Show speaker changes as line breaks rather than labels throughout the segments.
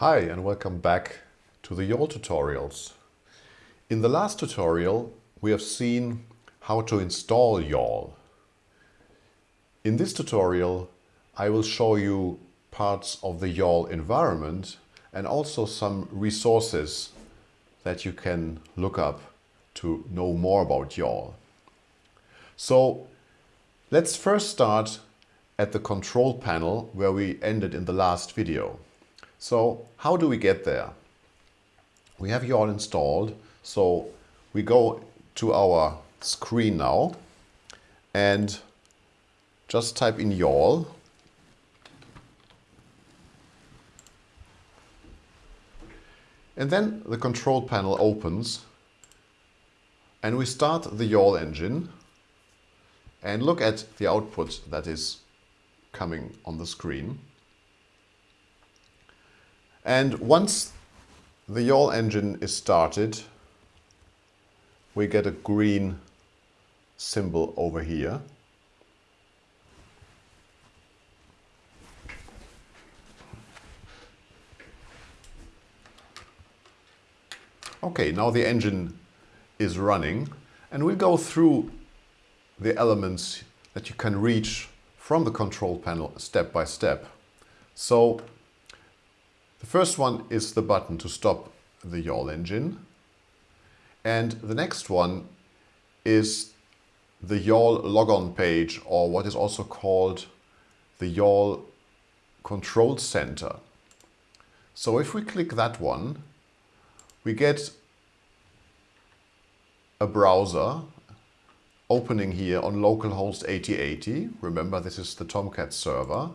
Hi and welcome back to the YAWL tutorials. In the last tutorial we have seen how to install YAWL. In this tutorial I will show you parts of the YAWL environment and also some resources that you can look up to know more about YAWL. So let's first start at the control panel where we ended in the last video. So how do we get there? We have YAWL installed, so we go to our screen now and just type in YAWL and then the control panel opens and we start the YAWL engine and look at the output that is coming on the screen. And once the YAWL engine is started, we get a green symbol over here. Okay, now the engine is running and we'll go through the elements that you can reach from the control panel step by step. So the first one is the button to stop the YAWL engine. And the next one is the YAWL logon page or what is also called the YAWL control center. So if we click that one, we get a browser opening here on localhost 8080. Remember, this is the Tomcat server.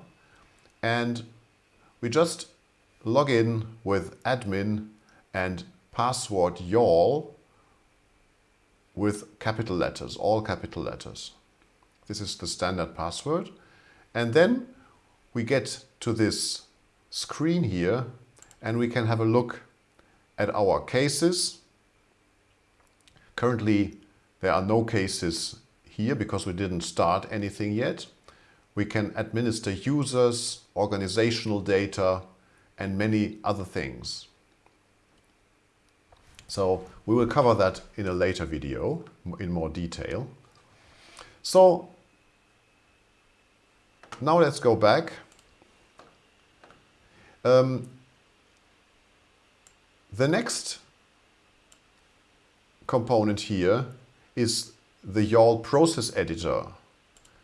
And we just log in with admin and password YAWL with capital letters, all capital letters. This is the standard password. And then we get to this screen here and we can have a look at our cases. Currently, there are no cases here because we didn't start anything yet. We can administer users, organizational data, and many other things. So we will cover that in a later video in more detail. So now let's go back. Um, the next component here is the YAWL process editor.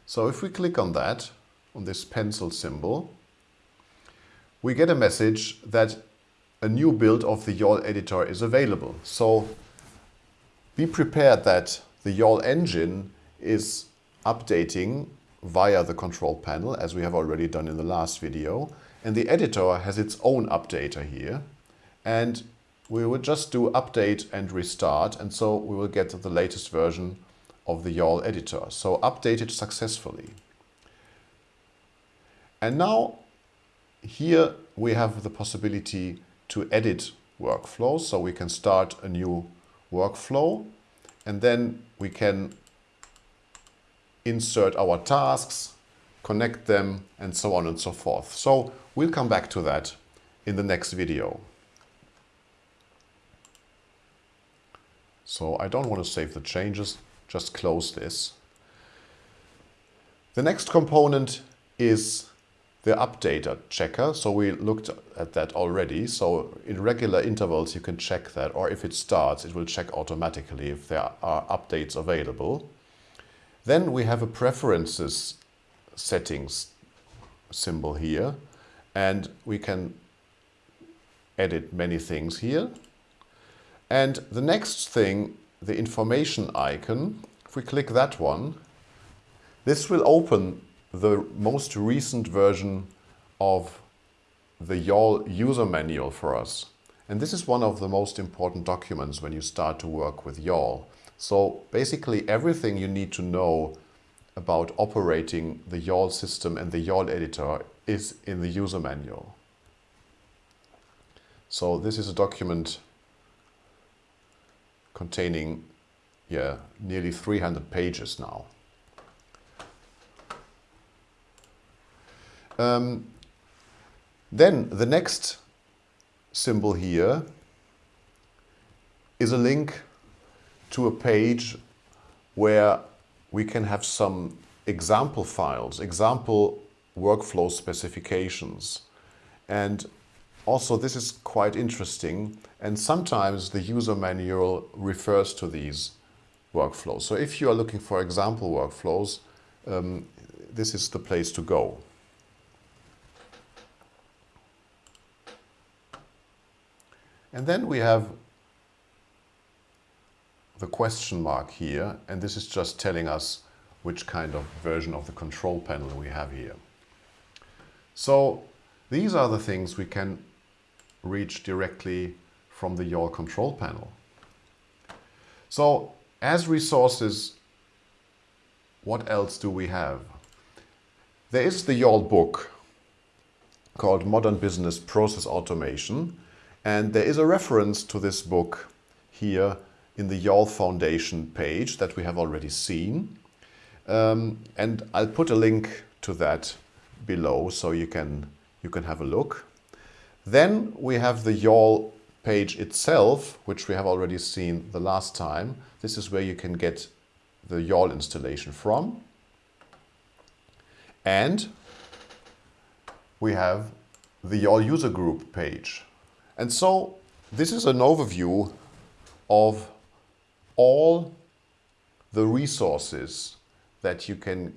So if we click on that, on this pencil symbol, we get a message that a new build of the YAWL editor is available. So be prepared that the YAWL engine is updating via the control panel, as we have already done in the last video. And the editor has its own updater here. And we will just do update and restart. And so we will get the latest version of the YAWL editor. So updated successfully. And now here we have the possibility to edit workflows. So we can start a new workflow and then we can insert our tasks, connect them and so on and so forth. So we'll come back to that in the next video. So I don't want to save the changes, just close this. The next component is the updater checker. So we looked at that already. So in regular intervals, you can check that, or if it starts, it will check automatically if there are updates available. Then we have a preferences settings symbol here, and we can edit many things here. And the next thing, the information icon, if we click that one, this will open the most recent version of the YAWL user manual for us. And this is one of the most important documents when you start to work with YAWL. So basically everything you need to know about operating the YAWL system and the YAWL editor is in the user manual. So this is a document containing yeah, nearly 300 pages now. Um, then the next symbol here is a link to a page where we can have some example files, example workflow specifications. And also this is quite interesting and sometimes the user manual refers to these workflows. So if you are looking for example workflows, um, this is the place to go. And then we have the question mark here, and this is just telling us which kind of version of the control panel we have here. So these are the things we can reach directly from the YAWL control panel. So as resources, what else do we have? There is the YAWL book called Modern Business Process Automation, and there is a reference to this book here in the YAWL Foundation page that we have already seen. Um, and I'll put a link to that below so you can, you can have a look. Then we have the YAWL page itself, which we have already seen the last time. This is where you can get the YAWL installation from. And we have the YAWL user group page. And so this is an overview of all the resources that you can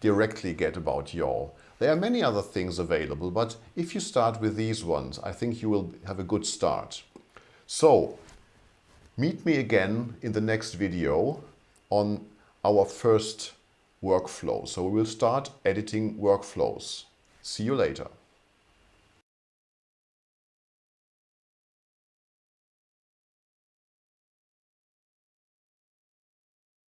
directly get about YAWL. There are many other things available, but if you start with these ones, I think you will have a good start. So, meet me again in the next video on our first workflow. So we will start editing workflows. See you later.